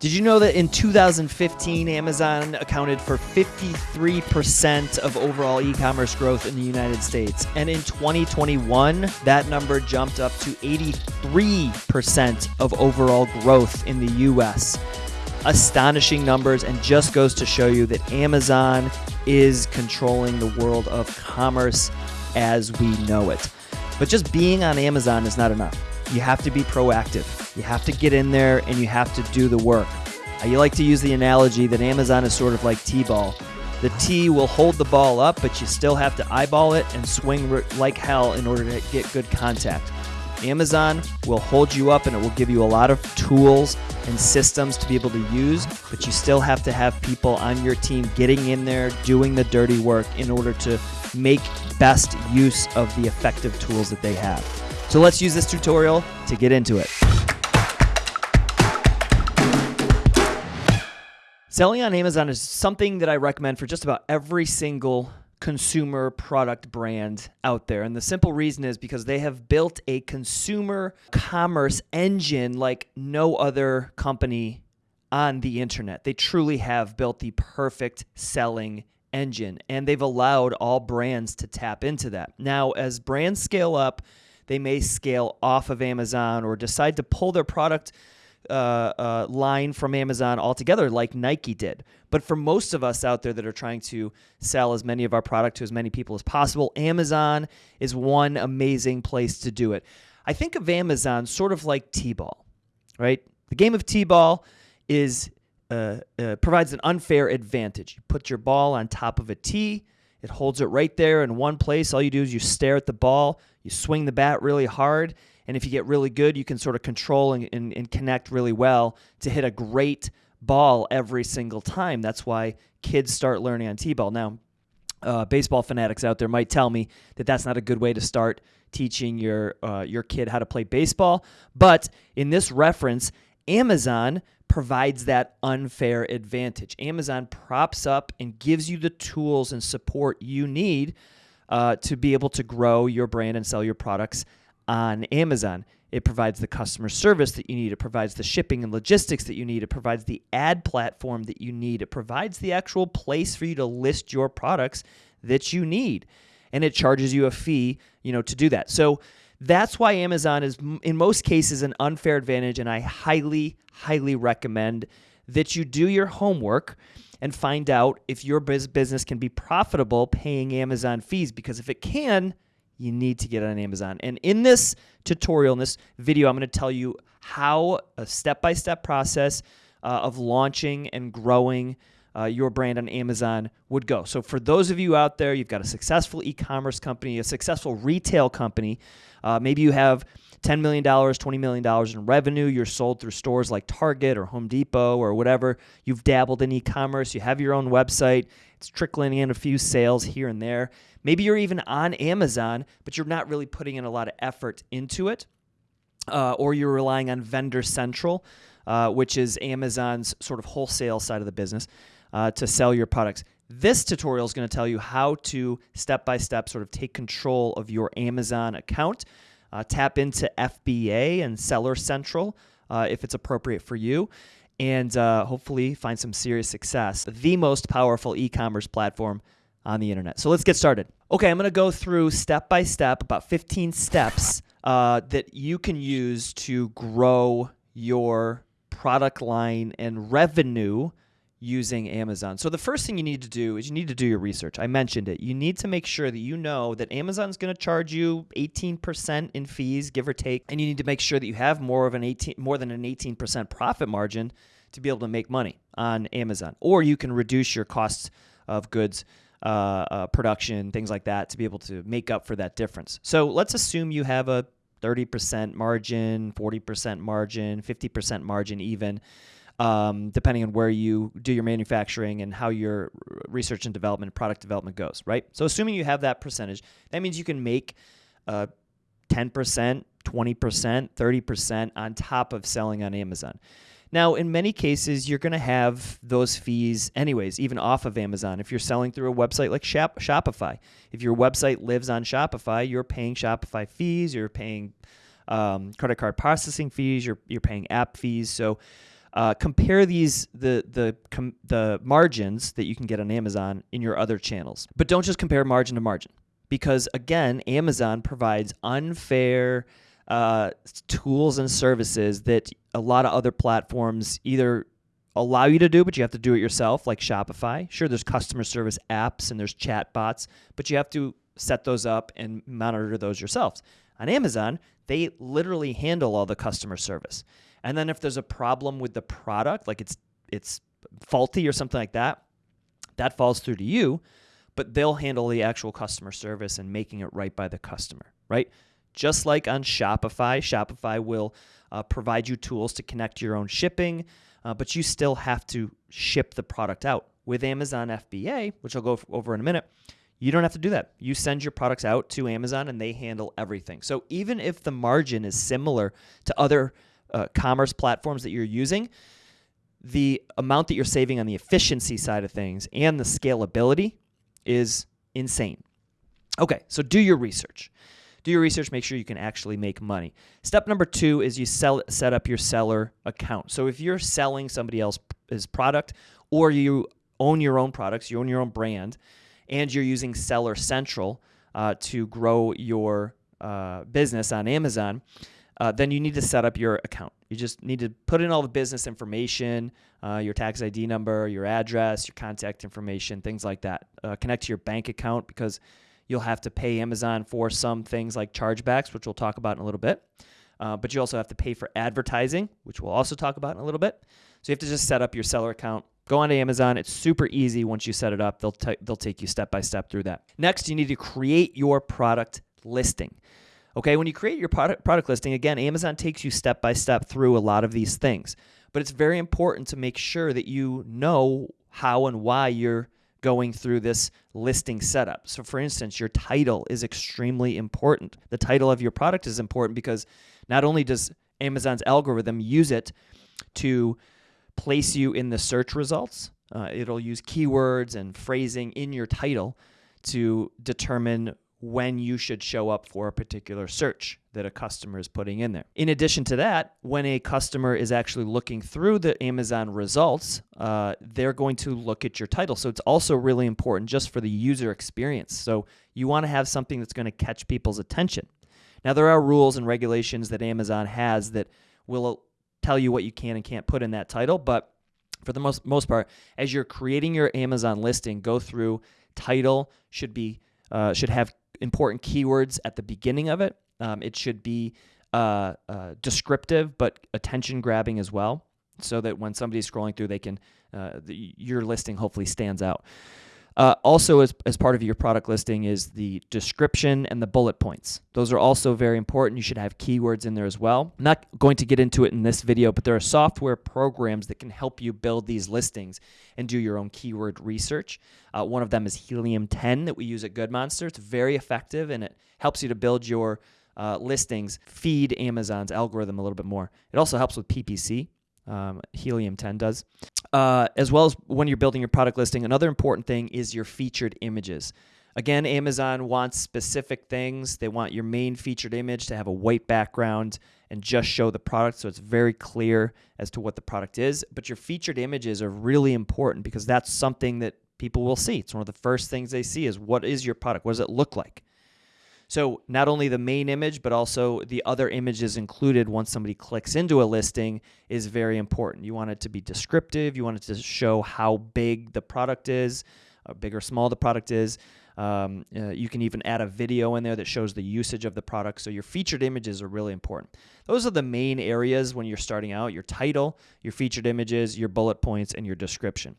Did you know that in 2015, Amazon accounted for 53% of overall e commerce growth in the United States? And in 2021, that number jumped up to 83% of overall growth in the US. Astonishing numbers, and just goes to show you that Amazon is controlling the world of commerce as we know it. But just being on Amazon is not enough. You have to be proactive. You have to get in there and you have to do the work. Uh, I like to use the analogy that Amazon is sort of like T ball. The T will hold the ball up, but you still have to eyeball it and swing like hell in order to get good contact. Amazon will hold you up and it will give you a lot of tools and systems to be able to use, but you still have to have people on your team getting in there, doing the dirty work in order to make best use of the effective tools that they have. So let's use this tutorial to get into it. Selling on Amazon is something that I recommend for just about every single consumer product brand out there. And the simple reason is because they have built a consumer commerce engine like no other company on the internet. They truly have built the perfect selling engine and they've allowed all brands to tap into that. Now, as brands scale up, they may scale off of Amazon or decide to pull their product uh, uh, line from Amazon altogether, like Nike did. But for most of us out there that are trying to sell as many of our product to as many people as possible, Amazon is one amazing place to do it. I think of Amazon sort of like T-ball, right? The game of T-ball is uh, uh, provides an unfair advantage. You put your ball on top of a tee, it holds it right there in one place. All you do is you stare at the ball, you swing the bat really hard, and if you get really good, you can sort of control and, and, and connect really well to hit a great ball every single time. That's why kids start learning on T ball. Now, uh, baseball fanatics out there might tell me that that's not a good way to start teaching your uh, your kid how to play baseball. But in this reference, Amazon provides that unfair advantage. Amazon props up and gives you the tools and support you need uh, to be able to grow your brand and sell your products on Amazon. It provides the customer service that you need. It provides the shipping and logistics that you need. It provides the ad platform that you need. It provides the actual place for you to list your products that you need. And it charges you a fee, you know, to do that. So that's why Amazon is, in most cases, an unfair advantage. And I highly, highly recommend that you do your homework and find out if your business can be profitable paying Amazon fees. Because if it can, you need to get on Amazon. And in this tutorial, in this video, I'm going to tell you how a step by step process uh, of launching and growing uh, your brand on Amazon would go. So, for those of you out there, you've got a successful e commerce company, a successful retail company, uh, maybe you have $10 million, $20 million in revenue. You're sold through stores like Target or Home Depot or whatever. You've dabbled in e commerce. You have your own website. It's trickling in a few sales here and there. Maybe you're even on Amazon, but you're not really putting in a lot of effort into it. Uh, or you're relying on Vendor Central, uh, which is Amazon's sort of wholesale side of the business uh, to sell your products. This tutorial is going to tell you how to step by step sort of take control of your Amazon account, uh, tap into FBA and Seller Central uh, if it's appropriate for you, and uh, hopefully find some serious success. The most powerful e commerce platform on the internet. So let's get started. Okay, I'm going to go through step by step, about 15 steps uh, that you can use to grow your product line and revenue using Amazon. So the first thing you need to do is you need to do your research. I mentioned it. You need to make sure that you know that Amazon's going to charge you 18% in fees, give or take, and you need to make sure that you have more of an 18 more than an 18% profit margin to be able to make money on Amazon. Or you can reduce your costs of goods uh, uh, production, things like that, to be able to make up for that difference. So let's assume you have a 30% margin, 40% margin, 50% margin, even um, depending on where you do your manufacturing and how your research and development, product development goes, right? So, assuming you have that percentage, that means you can make uh, 10%, 20%, 30% on top of selling on Amazon. Now, in many cases, you're going to have those fees anyways, even off of Amazon. If you're selling through a website like Shop- Shopify, if your website lives on Shopify, you're paying Shopify fees, you're paying um, credit card processing fees, you're, you're paying app fees. So, uh, compare these the the com- the margins that you can get on Amazon in your other channels. But don't just compare margin to margin because again, Amazon provides unfair uh, tools and services that a lot of other platforms either allow you to do, but you have to do it yourself, like Shopify. Sure, there's customer service apps and there's chat bots, but you have to set those up and monitor those yourselves. On Amazon, they literally handle all the customer service. And then if there's a problem with the product, like it's it's faulty or something like that, that falls through to you, but they'll handle the actual customer service and making it right by the customer, right? Just like on Shopify, Shopify will uh, provide you tools to connect your own shipping, uh, but you still have to ship the product out. With Amazon FBA, which I'll go over in a minute, you don't have to do that. You send your products out to Amazon and they handle everything. So even if the margin is similar to other uh, commerce platforms that you're using, the amount that you're saving on the efficiency side of things and the scalability is insane. Okay, so do your research. Do your research, make sure you can actually make money. Step number two is you sell, set up your seller account. So if you're selling somebody else's product or you own your own products, you own your own brand, and you're using Seller Central uh, to grow your uh, business on Amazon, uh, then you need to set up your account. You just need to put in all the business information, uh, your tax ID number, your address, your contact information, things like that. Uh, connect to your bank account because you'll have to pay Amazon for some things like chargebacks, which we'll talk about in a little bit. Uh, but you also have to pay for advertising, which we'll also talk about in a little bit. So you have to just set up your seller account. Go on to Amazon. It's super easy once you set it up. They'll, they'll take you step by step through that. Next, you need to create your product listing. Okay, when you create your product product listing, again, Amazon takes you step by step through a lot of these things. But it's very important to make sure that you know how and why you're going through this listing setup. So for instance, your title is extremely important. The title of your product is important because not only does Amazon's algorithm use it to place you in the search results, uh, it'll use keywords and phrasing in your title to determine when you should show up for a particular search that a customer is putting in there. In addition to that, when a customer is actually looking through the Amazon results, uh, they're going to look at your title. So it's also really important just for the user experience. So you want to have something that's going to catch people's attention. Now, there are rules and regulations that Amazon has that will tell you what you can and can't put in that title, but for the most, most part, as you're creating your Amazon listing, go through title should be uh, should have important keywords at the beginning of it. Um, it should be uh, uh, descriptive but attention grabbing as well, so that when somebody's scrolling through, they can uh, the, your listing hopefully stands out. Uh, also, as, as part of your product listing, is the description and the bullet points. Those are also very important. You should have keywords in there as well. I'm not going to get into it in this video, but there are software programs that can help you build these listings and do your own keyword research. Uh, one of them is Helium 10 that we use at Good Monster. It's very effective and it helps you to build your uh, listings, feed Amazon's algorithm a little bit more. It also helps with PPC. Um, Helium 10 does. Uh, as well as when you're building your product listing, another important thing is your featured images. Again, Amazon wants specific things. They want your main featured image to have a white background and just show the product so it's very clear as to what the product is. But your featured images are really important because that's something that people will see. It's one of the first things they see is what is your product? What does it look like? So not only the main image, but also the other images included once somebody clicks into a listing is very important. You want it to be descriptive. You want it to show how big the product is, how big or small the product is. Um, uh, you can even add a video in there that shows the usage of the product. So your featured images are really important. Those are the main areas when you're starting out your title, your featured images, your bullet points, and your description.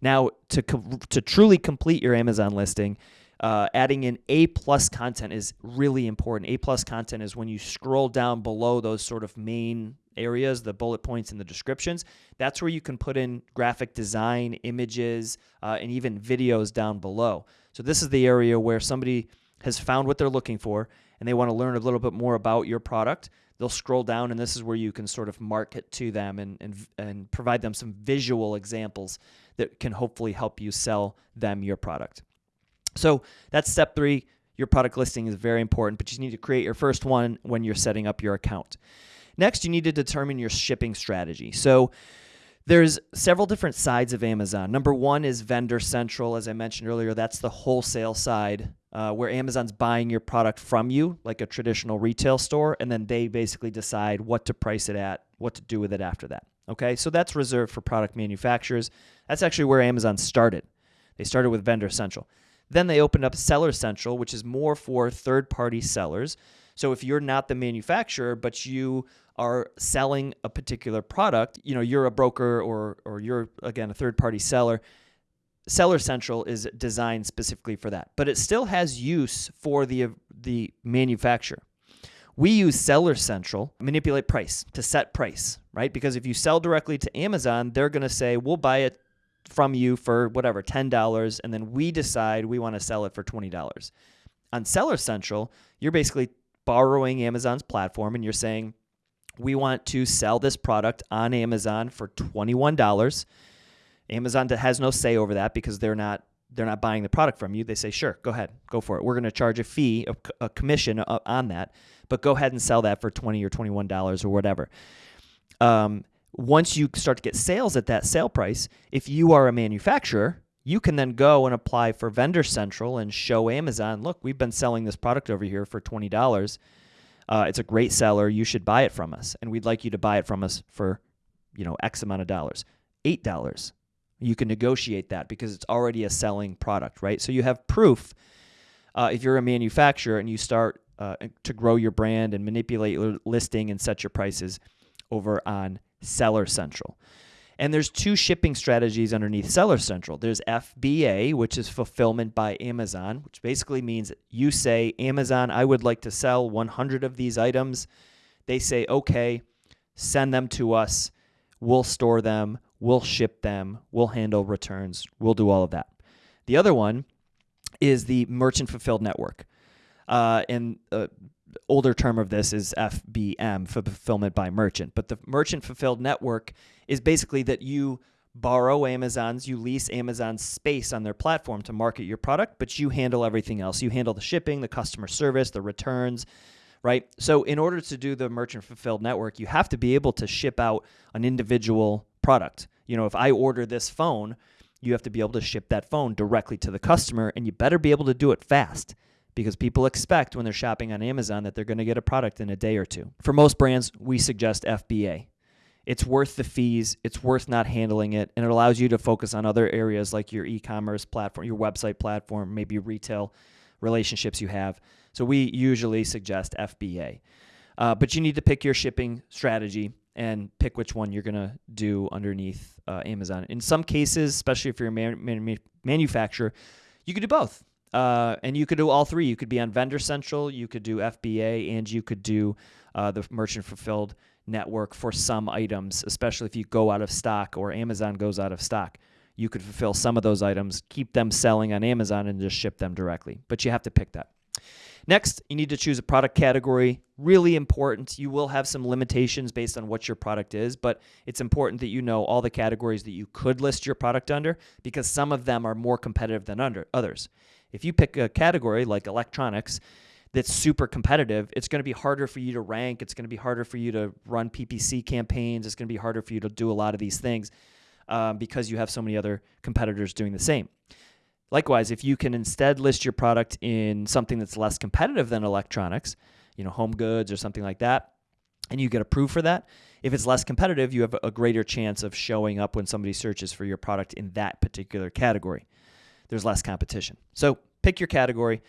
Now, to, to truly complete your Amazon listing, uh, adding in A plus content is really important. A plus content is when you scroll down below those sort of main areas, the bullet points and the descriptions. That's where you can put in graphic design, images, uh, and even videos down below. So this is the area where somebody has found what they're looking for and they want to learn a little bit more about your product. They'll scroll down, and this is where you can sort of market to them and, and, and provide them some visual examples that can hopefully help you sell them your product. So that's step three. Your product listing is very important, but you need to create your first one when you're setting up your account. Next, you need to determine your shipping strategy. So There's several different sides of Amazon. Number one is Vendor Central, as I mentioned earlier. That's the wholesale side uh, where Amazon's buying your product from you, like a traditional retail store, and then they basically decide what to price it at, what to do with it after that. Okay, so that's reserved for product manufacturers. That's actually where Amazon started. They started with Vendor Central. Then they opened up Seller Central, which is more for third party sellers. So if you're not the manufacturer, but you are selling a particular product, you know, you're a broker or or you're again a third party seller, Seller Central is designed specifically for that. But it still has use for the the manufacturer. We use Seller Central, manipulate price to set price, right? Because if you sell directly to Amazon, they're going to say, "We'll buy it from you for whatever, $10, and then we decide we want to sell it for $20." On Seller Central, you're basically borrowing Amazon's platform and you're saying, we want to sell this product on Amazon for $21. Amazon has no say over that because they're not they're not buying the product from you. They say, "Sure, go ahead. Go for it. We're going to charge a fee, a, commission uh, on that, but go ahead and sell that for 20 or $21 or whatever." Um, once you start to get sales at that sale price, if you are a manufacturer, you can then go and apply for Vendor Central and show Amazon, look, we've been selling this product over here for $20. Uh, it's a great seller. You should buy it from us. And we'd like you to buy it from us for, you know, X amount of dollars. $8. You can negotiate that because it's already a selling product, right? So you have proof uh, if you're a manufacturer and you start uh, to grow your brand and manipulate your listing and set your prices over on Seller Central. And there's two shipping strategies underneath Seller Central. There's FBA, which is fulfillment by Amazon, which basically means you say, Amazon, I would like to sell 100 of these items. They say, okay, send them to us. We'll store them. We'll ship them. We'll handle returns. We'll do all of that. The other one is the merchant fulfilled network. Uh, and uh, older term of this is FBM, for fulfillment by merchant. But the merchant fulfilled network is basically that you borrow Amazon's, you lease Amazon's space on their platform to market your product, but you handle everything else. You handle the shipping, the customer service, the returns, right? So, in order to do the merchant fulfilled network, you have to be able to ship out an individual product. You know, if I order this phone, you have to be able to ship that phone directly to the customer, and you better be able to do it fast because people expect when they're shopping on Amazon that they're going to get a product in a day or two. For most brands, we suggest FBA. It's worth the fees, it's worth not handling it, and it allows you to focus on other areas like your e commerce platform, your website platform, maybe retail relationships you have. So we usually suggest FBA. Uh, but you need to pick your shipping strategy and pick which one you're going to do underneath uh, Amazon. In some cases, especially if you're a man- man- manufacturer, you could do both. Uh, and you could do all three. You could be on Vendor Central, you could do FBA, and you could do uh, the merchant fulfilled network for some items, especially if you go out of stock or Amazon goes out of stock. You could fulfill some of those items, keep them selling on Amazon, and just ship them directly. But you have to pick that. Next, you need to choose a product category. Really important. You will have some limitations based on what your product is, but it's important that you know all the categories that you could list your product under because some of them are more competitive than under others. If you pick a category like electronics that's super competitive, it's going to be harder for you to rank. It's going to be harder for you to run PPC campaigns. It's going to be harder for you to do a lot of these things um, because you have so many other competitors doing the same. Likewise, if you can instead list your product in something that's less competitive than electronics, you know, home goods or something like that, and you get approved for that, if it's less competitive, you have a greater chance of showing up when somebody searches for your product in that particular category there's less competition. So pick your category.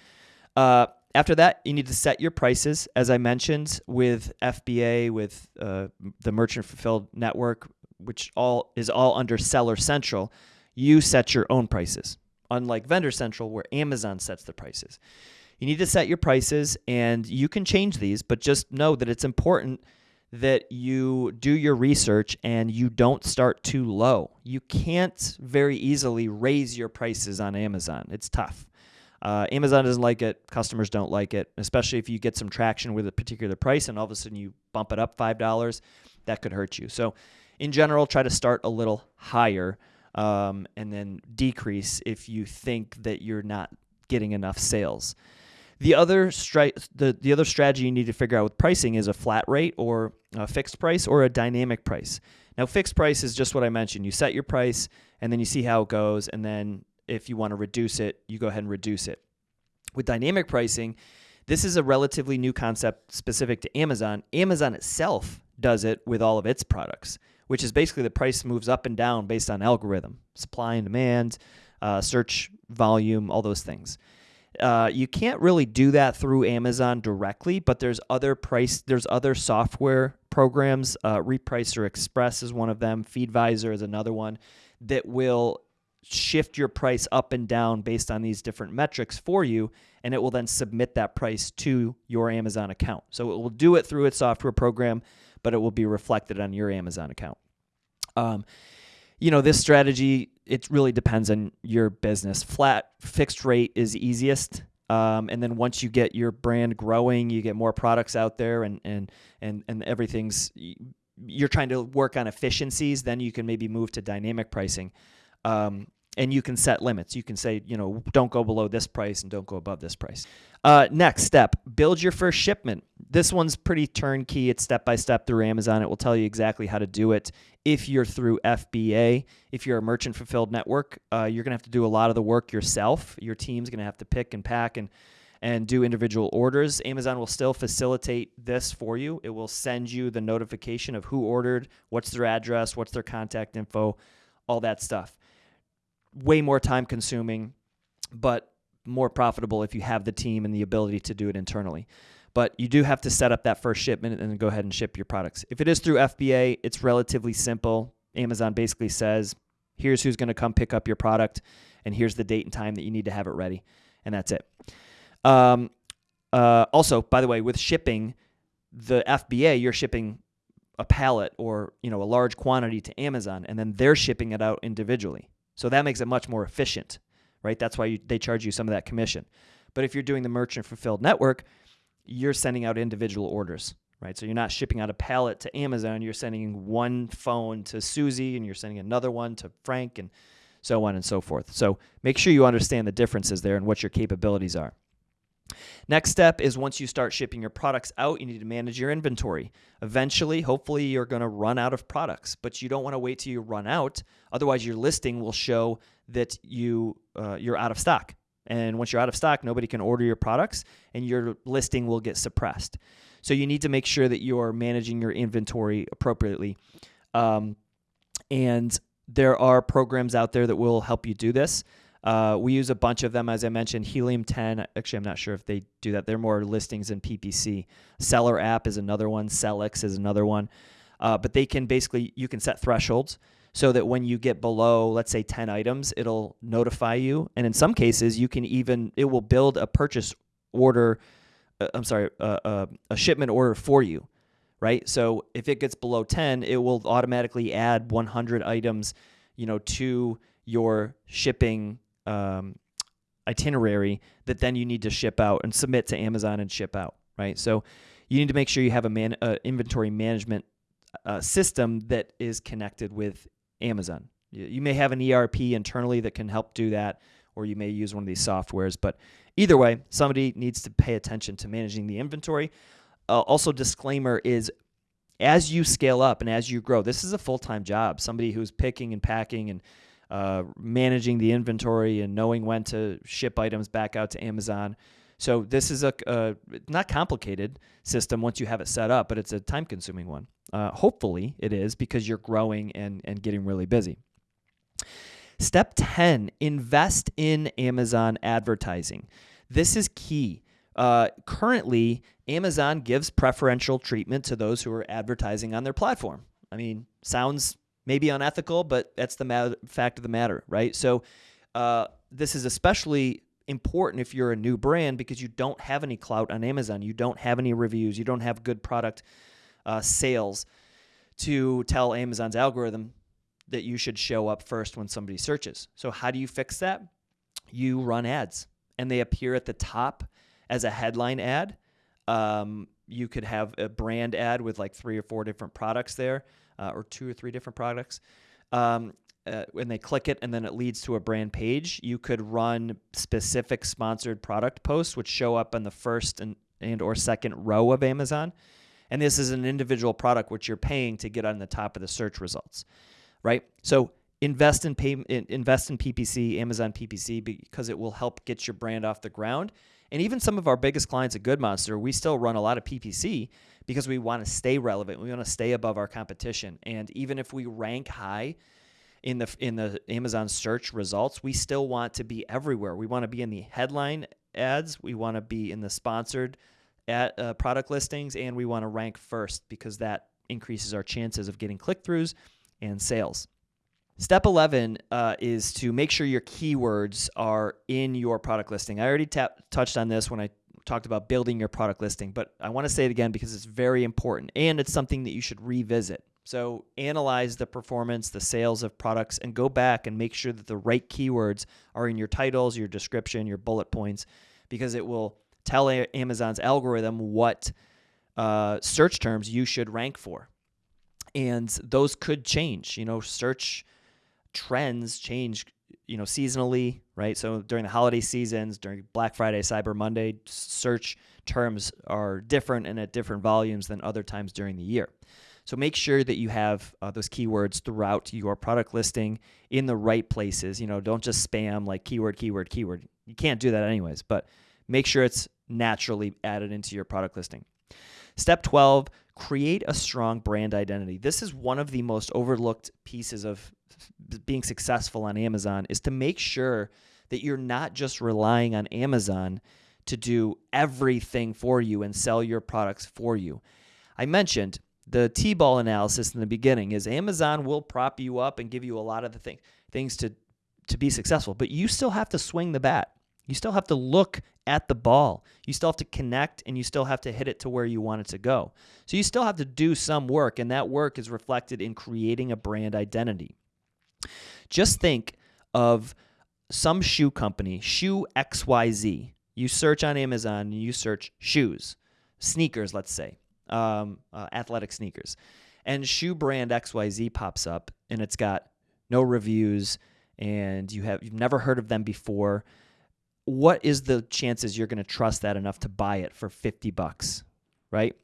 Uh, after that, you need to set your prices. As I mentioned, with FBA, with uh, the Merchant Fulfilled Network, which all is all under Seller Central, you set your own prices. Unlike Vendor Central, where Amazon sets the prices, you need to set your prices, and you can change these. But just know that it's important that you do your research and you don't start too low. You can't very easily raise your prices on Amazon. It's tough. Uh, Amazon doesn't like it. Customers don't like it, especially if you get some traction with a particular price and all of a sudden you bump it up $5. That could hurt you. So, in general, try to start a little higher um, and then decrease if you think that you're not getting enough sales. The other stri- the, the other strategy you need to figure out with pricing is a flat rate or a fixed price or a dynamic price. Now, fixed price is just what I mentioned. You set your price and then you see how it goes. And then if you want to reduce it, you go ahead and reduce it. With dynamic pricing, this is a relatively new concept specific to Amazon. Amazon itself does it with all of its products, which is basically the price moves up and down based on algorithm, supply and demand, uh, search volume, all those things. Uh, you can't really do that through Amazon directly, but there's other price, there's other software programs. Uh, Repricer Express is one of them. Feedvisor is another one that will shift your price up and down based on these different metrics for you, and it will then submit that price to your Amazon account. So it will do it through its software program, but it will be reflected on your Amazon account. Um, you know, this strategy, it really depends on your business. Flat fixed rate is easiest. Um, and then once you get your brand growing, you get more products out there and, and, and, and everything's, you're trying to work on efficiencies, then you can maybe move to dynamic pricing. Um, and you can set limits. You can say, you know, don't go below this price and don't go above this price. Uh, next step, build your first shipment. This one's pretty turnkey. It's step by step through Amazon. It will tell you exactly how to do it. If you're through FBA, if you're a merchant fulfilled network, uh, you're gonna have to do a lot of the work yourself. Your team's gonna have to pick and pack and and do individual orders. Amazon will still facilitate this for you. It will send you the notification of who ordered, what's their address, what's their contact info, all that stuff way more time consuming, but more profitable if you have the team and the ability to do it internally. But you do have to set up that first shipment and then go ahead and ship your products. If it is through FBA, it's relatively simple. Amazon basically says, here's who's going to come pick up your product, and here's the date and time that you need to have it ready. And that's it. Um, uh, also, by the way, with shipping, the FBA, you're shipping a pallet or you know a large quantity to Amazon, and then they're shipping it out individually. So that makes it much more efficient, right? That's why you, they charge you some of that commission. But if you're doing the merchant fulfilled network, you're sending out individual orders, right? So you're not shipping out a pallet to Amazon. You're sending one phone to Susie and you're sending another one to Frank and so on and so forth. So make sure you understand the differences there and what your capabilities are. Next step is once you start shipping your products out, you need to manage your inventory. Eventually, hopefully, you're going to run out of products, but you don't want to wait till you run out. Otherwise, your listing will show that you uh, you're out of stock. And once you're out of stock, nobody can order your products, and your listing will get suppressed. So you need to make sure that you're managing your inventory appropriately. Um, and there are programs out there that will help you do this. Uh, we use a bunch of them, as I mentioned. Helium 10, actually, I'm not sure if they do that. They're more listings in PPC. Seller app is another one. Sellics is another one. Uh, but they can basically, you can set thresholds so that when you get below, let's say 10 items, it'll notify you. And in some cases, you can even, it will build a purchase order, uh, I'm sorry, uh, uh, a shipment order for you, right? So if it gets below 10, it will automatically add 100 items, you know, to your shipping um, itinerary that then you need to ship out and submit to Amazon and ship out, right? So you need to make sure you have a man, uh, inventory management uh, system that is connected with Amazon. You, may have an ERP internally that can help do that, or you may use one of these softwares. But either way, somebody needs to pay attention to managing the inventory. Uh, also, disclaimer is as you scale up and as you grow, this is a full time job. Somebody who's picking and packing and uh, managing the inventory and knowing when to ship items back out to Amazon. So this is a, a not complicated system once you have it set up, but it's a time consuming one. Uh, hopefully it is because you're growing and, and getting really busy. Step 10 invest in Amazon advertising. This is key. Uh, currently, Amazon gives preferential treatment to those who are advertising on their platform. I mean, sounds maybe unethical, but that's the fact of the matter, right? So uh, this is especially important if you're a new brand because you don't have any clout on Amazon, you don't have any reviews, you don't have good product uh, sales to tell Amazon's algorithm that you should show up first when somebody searches. So how do you fix that? You run ads, and they appear at the top as a headline ad. Um, you could have a brand ad with like three or four different products there uh, or two or three different products. Um, uh, when they click it and then it leads to a brand page, you could run specific sponsored product posts, which show up in the first and, and or second row of Amazon. And this is an individual product which you're paying to get on the top of the search results, right? So invest in pay, invest in PPC, Amazon PPC, because it will help get your brand off the ground. And even some of our biggest clients at Good Monster, we still run a lot of PPC because we want to stay relevant. We want to stay above our competition. And even if we rank high in the in the Amazon search results, we still want to be everywhere. We want to be in the headline ads, we want to be in the sponsored at uh, product listings, and we want to rank first because that increases our chances of getting click throughs and sales. Step 11 uh, is to make sure your keywords are in your product listing. I already touched on this when I talked about building your product listing, but I want to say it again because it's very important and it's something that you should revisit. So, analyze the performance, the sales of products, and go back and make sure that the right keywords are in your titles, your description, your bullet points, because it will tell Amazon's algorithm what uh, search terms you should rank for. And those could change. You know, search trends change, you know, seasonally, right? So during the holiday seasons, during Black Friday, Cyber Monday, search terms are different and at different volumes than other times during the year. So make sure that you have uh, those keywords throughout your product listing in the right places. You know, don't just spam like keyword, keyword, keyword. You can't do that anyways, but make sure it's naturally added into your product listing. Step 12, create a strong brand identity. This is one of the most overlooked pieces of being successful on Amazon is to make sure that you're not just relying on Amazon to do everything for you and sell your products for you. I mentioned the T-ball analysis in the beginning is Amazon will prop you up and give you a lot of the thing, things to to be successful, but you still have to swing the bat. You still have to look at the ball. You still have to connect and you still have to hit it to where you want it to go. So you still have to do some work, and that work is reflected in creating a brand identity. Just think of some shoe company, shoe XYZ. You search on Amazon you search shoes, sneakers, let's say, um, uh, athletic sneakers. And shoe brand XYZ pops up and it's got no reviews and you have you've never heard of them before. What is the chances you're going to trust that enough to buy it for 50 bucks, right?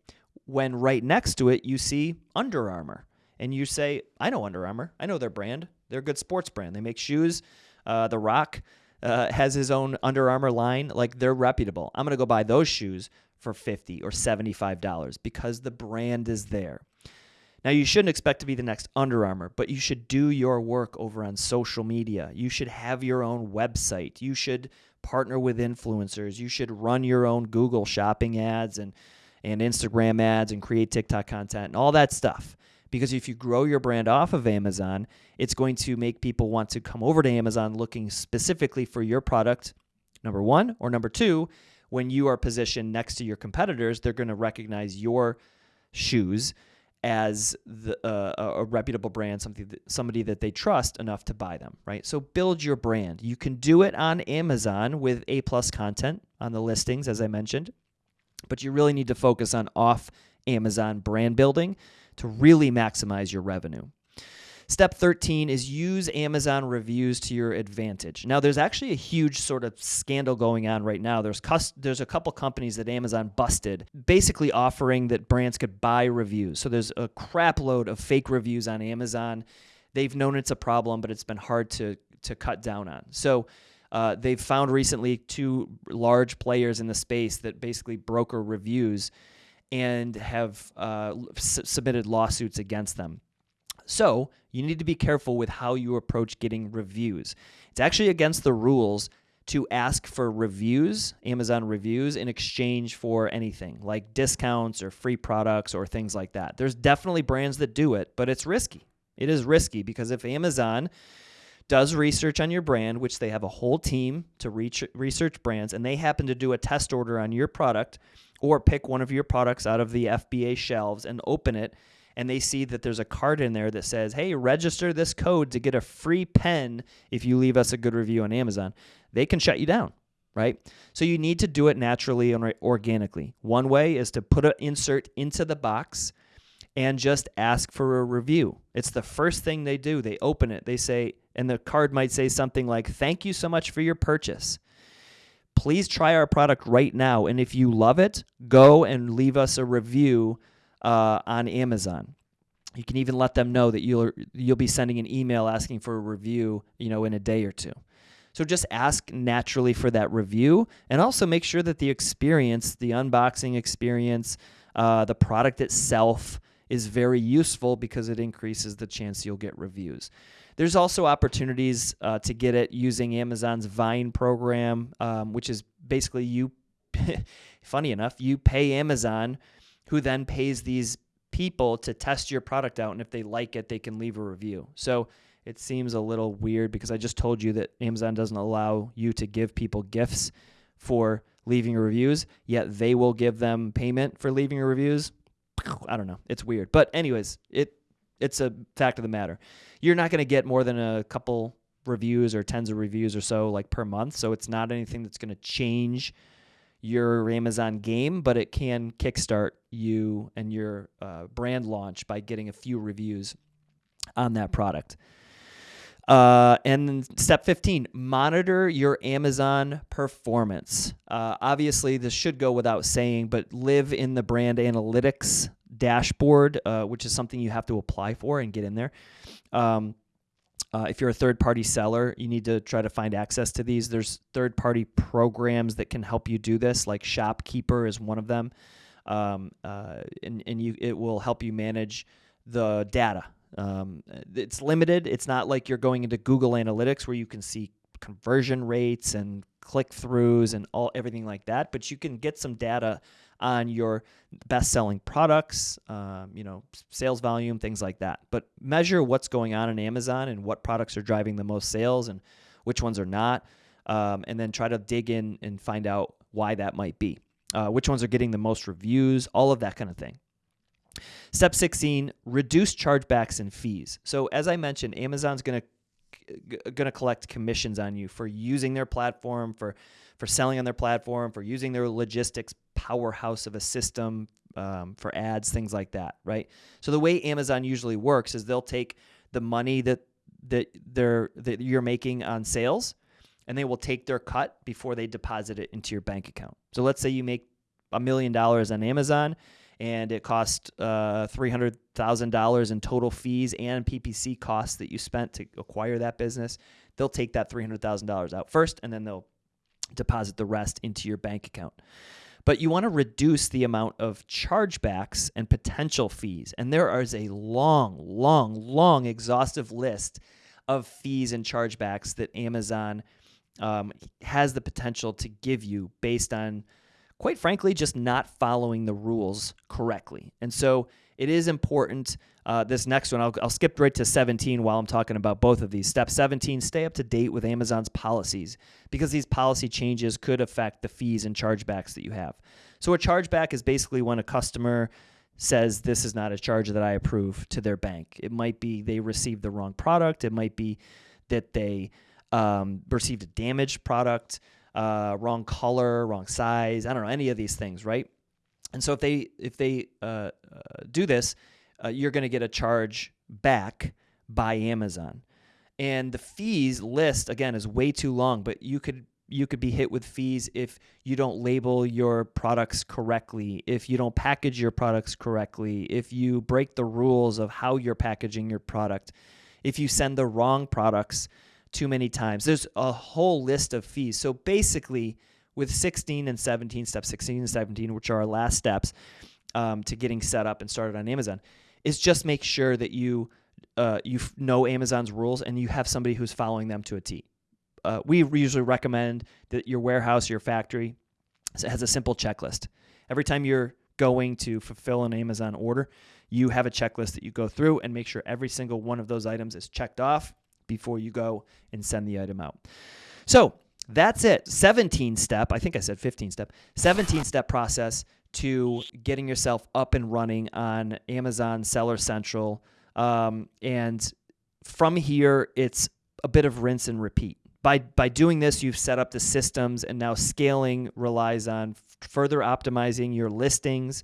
When right next to it you see Under Armour and you say, I know Under Armour. I know their brand. They're a good sports brand. They make shoes. Uh, the Rock uh, has his own Under Armour line. Like they're reputable. I'm going to go buy those shoes for 50 or $75 because the brand is there. Now, you shouldn't expect to be the next Under Armour, but you should do your work over on social media. You should have your own website. You should partner with influencers. You should run your own Google shopping ads and, and Instagram ads and create TikTok content and all that stuff. Because if you grow your brand off of Amazon, it's going to make people want to come over to Amazon looking specifically for your product, number one, or number two, when you are positioned next to your competitors, they're going to recognize your shoes as the, uh, a reputable brand, something that, somebody that they trust enough to buy them, right? So build your brand. You can do it on Amazon with A plus content on the listings, as I mentioned, but you really need to focus on off Amazon brand building to really maximize your revenue. Step 13 is use Amazon reviews to your advantage. Now, there's actually a huge sort of scandal going on right now. There's there's a couple companies that Amazon busted, basically offering that brands could buy reviews. So there's a crap load of fake reviews on Amazon. They've known it's a problem, but it's been hard to to cut down on. So uh, they've found recently two large players in the space that basically broker reviews and have uh, s- submitted lawsuits against them. So you need to be careful with how you approach getting reviews. It's actually against the rules to ask for reviews, Amazon reviews, in exchange for anything like discounts or free products or things like that. There's definitely brands that do it, but it's risky. It is risky because if Amazon does research on your brand, which they have a whole team to research brands, and they happen to do a test order on your product or pick one of your products out of the FBA shelves and open it and they see that there's a card in there that says, "Hey, register this code to get a free pen if you leave us a good review on Amazon." They can shut you down, right? So you need to do it naturally and organically. One way is to put an insert into the box and just ask for a review. It's the first thing they do. They open it. They say and the card might say something like, "Thank you so much for your purchase." Please try our product right now. And if you love it, go and leave us a review uh, on Amazon. You can even let them know that you'll you'll be sending an email asking for a review, you know, in a day or two. So just ask naturally for that review, and also make sure that the experience, the unboxing experience, uh, the product itself is very useful because it increases the chance you'll get reviews. There's also opportunities uh, to get it using Amazon's Vine program, um, which is basically you. funny enough, you pay Amazon, who then pays these people to test your product out, and if they like it, they can leave a review. So it seems a little weird because I just told you that Amazon doesn't allow you to give people gifts for leaving reviews, yet they will give them payment for leaving reviews. I don't know. It's weird. But anyways, it it's a fact of the matter you're not going to get more than a couple reviews or tens of reviews or so like per month. So it's not anything that's going to change your Amazon game, but it can kickstart you and your uh, brand launch by getting a few reviews on that product. Uh, and step 15, monitor your Amazon performance. Uh, obviously, this should go without saying, but live in the brand analytics dashboard, uh, which is something you have to apply for and get in there. Um, uh, if you're a third party seller, you need to try to find access to these. There's third party programs that can help you do this, like Shopkeeper is one of them. Um, uh, and and you, it will help you manage the data. Um, it's limited. It's not like you're going into Google Analytics where you can see conversion rates and click throughs and all everything like that, but you can get some data on your best selling products, um, you know, sales volume, things like that. But measure what's going on in Amazon and what products are driving the most sales and which ones are not. Um, and then try to dig in and find out why that might be. Uh, which ones are getting the most reviews, all of that kind of thing. Step 16, reduce chargebacks and fees. So as I mentioned, Amazon's going to going to collect commissions on you for using their platform, for for selling on their platform, for using their logistics powerhouse of a system um, for ads, things like that, right? So the way Amazon usually works is they'll take the money that that they're that you're making on sales, and they will take their cut before they deposit it into your bank account. So let's say you make a million dollars on Amazon and it cost uh, $300,000 in total fees and PPC costs that you spent to acquire that business. They'll take that $300,000 out first and then they'll deposit the rest into your bank account. But you want to reduce the amount of chargebacks and potential fees. And there is a long, long, long, exhaustive list of fees and chargebacks that Amazon um, has the potential to give you based on, quite frankly, just not following the rules correctly. And so it is important. Uh, this next one, I'll, I'll skip right to 17 while I'm talking about both of these. Step 17, stay up to date with Amazon's policies because these policy changes could affect the fees and chargebacks that you have. So, a chargeback is basically when a customer says this is not a charge that I approve to their bank. It might be they received the wrong product, it might be that they um, received a damaged product, uh, wrong color, wrong size. I don't know, any of these things, right? And so if they if they uh, uh, do this, uh, you're going to get a charge back by Amazon. And the fees list again is way too long, but you could you could be hit with fees if you don't label your products correctly, if you don't package your products correctly, if you break the rules of how you're packaging your product, if you send the wrong products too many times. There's a whole list of fees. So basically, with 16 and 17, steps, 16 and 17, which are our last steps um, to getting set up and started on Amazon, is just make sure that you uh, you know Amazon's rules and you have somebody who's following them to a T. Uh, we usually recommend that your warehouse, your factory, has a simple checklist. Every time you're going to fulfill an Amazon order, you have a checklist that you go through and make sure every single one of those items is checked off before you go and send the item out. So that's it. 17 step, I think I said 15 step, 17 step process to getting yourself up and running on Amazon Seller Central. Um, and from here, it's a bit of rinse and repeat. By, by doing this, you've set up the systems, and now scaling relies on further optimizing your listings,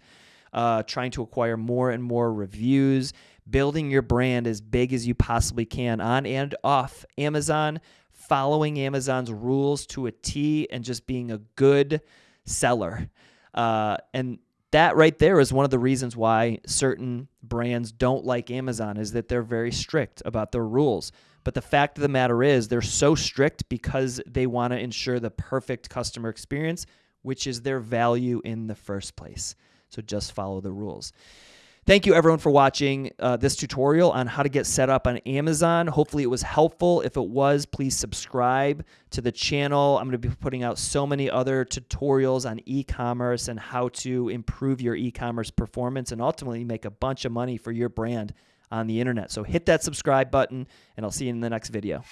uh, trying to acquire more and more reviews, building your brand as big as you possibly can on and off Amazon, following Amazon's rules to a T, and just being a good seller. Uh, and that right there is one of the reasons why certain brands don't like Amazon is that they're very strict about their rules. But the fact of the matter is, they're so strict because they want to ensure the perfect customer experience, which is their value in the first place. So just follow the rules. Thank you everyone for watching uh, this tutorial on how to get set up on Amazon. Hopefully it was helpful. If it was, please subscribe to the channel. I'm going to be putting out so many other tutorials on e-commerce and how to improve your e-commerce performance and ultimately make a bunch of money for your brand on the internet. So hit that subscribe button and I'll see you in the next video.